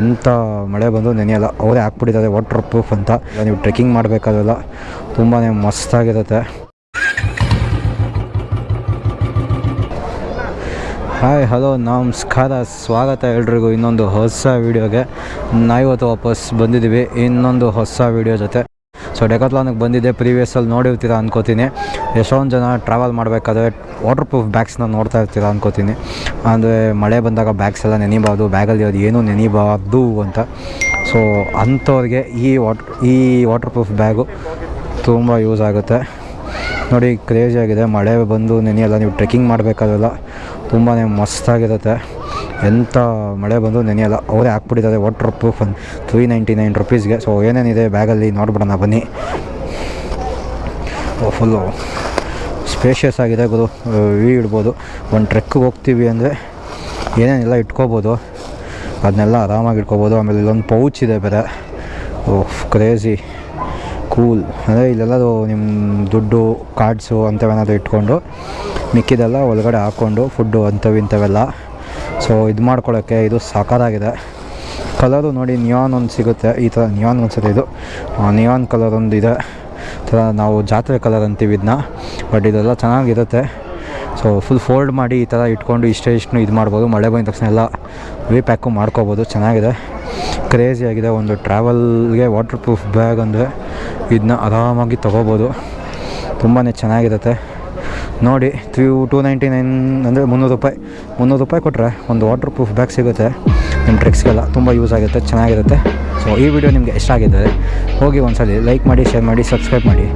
ಎಂಥ ಮಳೆ ಬಂದು ನೆನೆಯಲ್ಲ ಅವರೇ ಹಾಕ್ಬಿಟ್ಟಿದ್ದಾರೆ ವಾಟರ್ ಪ್ರೂಫ್ ಅಂತ. ನೀವು ಟ್ರೆಕ್ಕಿಂಗ್ ಮಾಡಬೇಕಾದ್ರೆಲ್ಲ ತುಂಬಾ ಮಸ್ತಾಗಿರುತ್ತೆ. ಹಾಯ್ ಹಲೋ ನಮಸ್ಕಾರ. ಸ್ವಾಗತ ಎಲ್ರಿಗೂ ಇನ್ನೊಂದು ಹೊಸ ವೀಡಿಯೋಗೆ ನಾವಿವತ್ತು ವಾಪಸ್ ಬಂದಿದ್ದೀವಿ. ಇನ್ನೊಂದು ಹೊಸ ವೀಡಿಯೋ ಜೊತೆ. ಸೊ ಡೆಕಾತ್ಲಾನಿಗೆ ಬಂದಿದ್ದೆ ಪ್ರೀವಿಯಸ್ಸಲ್ಲಿ ನೋಡಿರ್ತೀರ ಅನ್ಕೋತೀನಿ. ಎಷ್ಟೊಂದು ಜನ ಟ್ರಾವೆಲ್ ಮಾಡಬೇಕಾದ್ರೆ ವಾಟರ್ ಪ್ರೂಫ್ ಬ್ಯಾಗ್ಸ್ನ ನೋಡ್ತಾ ಇರ್ತೀರ ಅನ್ಕೋತೀನಿ. ಅಂದರೆ ಮಳೆ ಬಂದಾಗ ಬ್ಯಾಗ್ಸ್ ಎಲ್ಲ ನೆನಿಬಾರ್ದು ಬ್ಯಾಗಲ್ಲಿ ಅದು ಏನೂ ನೆನಿಬಾರ್ದು ಅಂತ. ಸೊ ಅಂಥವ್ರಿಗೆ ಈ ವಾಟ್ ಈ ವಾಟರ್ ಪ್ರೂಫ್ ಬ್ಯಾಗು ತುಂಬ ಯೂಸ್ ಆಗುತ್ತೆ. ನೋಡಿ ಕ್ರೇಜ್ ಆಗಿದೆ. ಮಳೆ ಬಂದು ನೆನೆಯಲ್ಲ ನೀವು ಟ್ರೆಕ್ಕಿಂಗ್ ಮಾಡಬೇಕಾದ್ರೆಲ್ಲ ತುಂಬಾ ಮಸ್ತಾಗಿರುತ್ತೆ. ಎಂಥ ಮಳೆ ಬಂದು ನೆನೆಯಲ್ಲ ಅವರೇ ಹಾಕ್ಬಿಟ್ಟಿದ್ದಾರೆ. ವಾಟರ್ ಪ್ರೂಫ್ ಅಂತ ತ್ರೀ ನೈಂಟಿ ನೈನ್ ರುಪೀಸ್ಗೆ ಸೊ ಏನೇನಿದೆ ಬ್ಯಾಗಲ್ಲಿ ನೋಡ್ಬಿಡೋಣ, ಬನ್ನಿ. ಫುಲ್ಲು ಸ್ಪೇಷಿಯಸ್ ಆಗಿದೆ ಗುರು. ವಿ ಇಡ್ಬೋದು. ಒಂದು ಟ್ರೆಕ್ಕಿಗೆ ಹೋಗ್ತೀವಿ ಅಂದರೆ ಏನೇನೆಲ್ಲ ಇಟ್ಕೋಬೋದು, ಅದನ್ನೆಲ್ಲ ಆರಾಮಾಗಿ ಇಟ್ಕೋಬೋದು. ಆಮೇಲೆ ಇಲ್ಲೊಂದು ಪೌಚ್ ಇದೆ ಬೇರೆ. ಓಹ್ ಕ್ರೇಜಿ ಕೂಲ್ ಅಂದರೆ ಇಲ್ಲೆಲ್ಲದು ನಿಮ್ಮ ದುಡ್ಡು ಕಾರ್ಡ್ಸು ಅಂಥವೇನಾದ್ರು ಇಟ್ಕೊಂಡು ಮಿಕ್ಕಿದೆಲ್ಲ ಒಳಗಡೆ ಹಾಕ್ಕೊಂಡು ಫುಡ್ಡು ಅಂಥವು ಇಂಥವೆಲ್ಲ. ಸೊ ಇದು ಮಾಡ್ಕೊಳ್ಳೋಕ್ಕೆ ಇದು ಸಾಕಾರಾಗಿದೆ. ಕಲರು ನೋಡಿ ನಿಯಾನ್ ಒಂದು ಸಿಗುತ್ತೆ. ಈ ಥರ ನಿಯಾನ್ ಅನ್ಸುತ್ತೆ ಇದು. ನಿಯಾನ್ ಕಲರ್ ಒಂದು ಇದೆ. ಥರ ನಾವು ಜಾತ್ರೆ ಕಲರ್ ಅಂತೀವಿ ಇದನ್ನ ಬಟ್ ಇದೆಲ್ಲ ಚೆನ್ನಾಗಿರುತ್ತೆ. ಸೊ ಫುಲ್ ಫೋಲ್ಡ್ ಮಾಡಿ ಈ ಥರ ಇಟ್ಕೊಂಡು ಇಷ್ಟೇ ಇಷ್ಟು ಇದು ಮಾಡ್ಬೋದು. ಮಳೆ ಬಂದ ತಕ್ಷಣ ಎಲ್ಲ ರೀ ಪ್ಯಾಕು ಮಾಡ್ಕೋಬೋದು. ಚೆನ್ನಾಗಿದೆ. ಕ್ರೇಜಿ ಆಗಿದೆ. ಒಂದು ಟ್ರಾವೆಲ್ಗೆ ವಾಟರ್ ಪ್ರೂಫ್ ಬ್ಯಾಗ್ ಅಂದರೆ ಇದನ್ನ ಆರಾಮಾಗಿ ತೊಗೋಬೋದು. ತುಂಬಾ ಚೆನ್ನಾಗಿರುತ್ತೆ. ನೋಡಿ ತ್ರೀ ಟೂ ನೈಂಟಿ ನೈನ್ ಅಂದರೆ ಮುನ್ನೂರು ರೂಪಾಯಿ. ಮುನ್ನೂರು ರೂಪಾಯಿ ಕೊಟ್ಟರೆ ಒಂದು ವಾಟರ್ ಪ್ರೂಫ್ ಬ್ಯಾಗ್ ಸಿಗುತ್ತೆ. ನಿಮ್ಮ ಟ್ರಿಕ್ಸ್ಗೆಲ್ಲ ತುಂಬ ಯೂಸ್ ಆಗುತ್ತೆ, ಚೆನ್ನಾಗಿರುತ್ತೆ. ಸೊ ಈ ವಿಡಿಯೋ ನಿಮಗೆ ಇಷ್ಟ ಆಗಿದ್ದರೆ ಹೋಗಿ ಒಂದ್ಸಲಿ ಲೈಕ್ ಮಾಡಿ ಶೇರ್ ಮಾಡಿ ಸಬ್ಸ್ಕ್ರೈಬ್ ಮಾಡಿ.